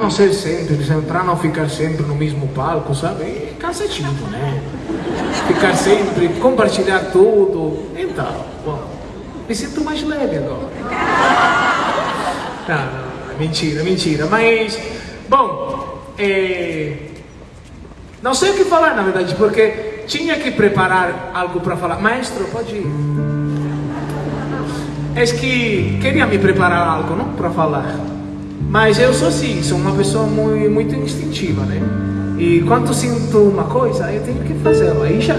Não ser sempre, para não ficar sempre no mesmo palco, sabe? É cansativo, né? Ficar sempre, compartilhar tudo. Então, bom, me sinto mais leve agora. Não, não, mentira, mentira. Mas, bom, é... não sei o que falar na verdade, porque tinha que preparar algo para falar. Maestro, pode ir. É que queria me preparar algo, não? Para falar. Mas eu sou assim, sou uma pessoa muito, muito instintiva, né? E quando sinto uma coisa, eu tenho que fazê-la, aí já.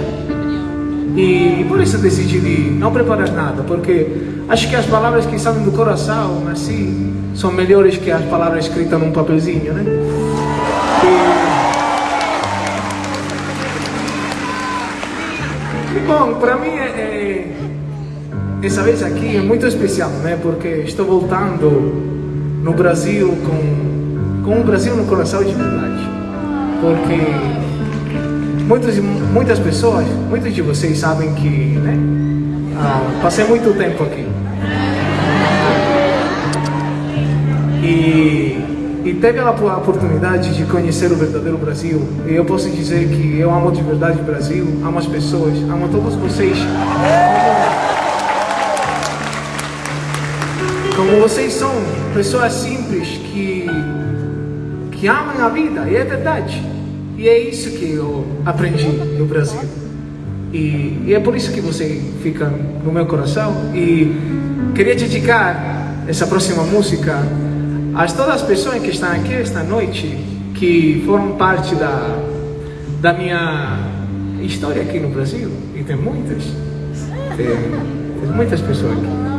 E por isso decidi não preparar nada, porque acho que as palavras que saem do coração, assim, são melhores que as palavras escritas num papelzinho, né? E, e bom, para mim, é, é, essa vez aqui é muito especial, né? Porque estou voltando no Brasil com, com o Brasil no coração de verdade. Porque muitas, muitas pessoas, muitos de vocês sabem que né, ah, passei muito tempo aqui. E, e teve a oportunidade de conhecer o verdadeiro Brasil. E eu posso dizer que eu amo de verdade o Brasil, amo as pessoas, amo todos vocês. Como vocês são pessoas simples que, que amam a vida, e é verdade. E é isso que eu aprendi no Brasil. E, e é por isso que você fica no meu coração. E queria dedicar essa próxima música a todas as pessoas que estão aqui esta noite, que foram parte da, da minha história aqui no Brasil. E tem muitas. Tem, tem muitas pessoas aqui.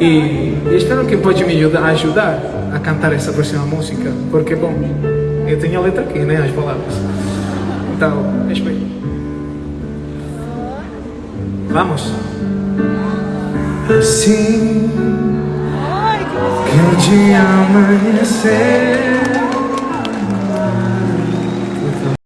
E espero que pode me ajudar a cantar essa próxima música, porque, bom, eu tenho a letra aqui, né, as palavras. Então, espero. Vamos. Assim que o dia amanhecer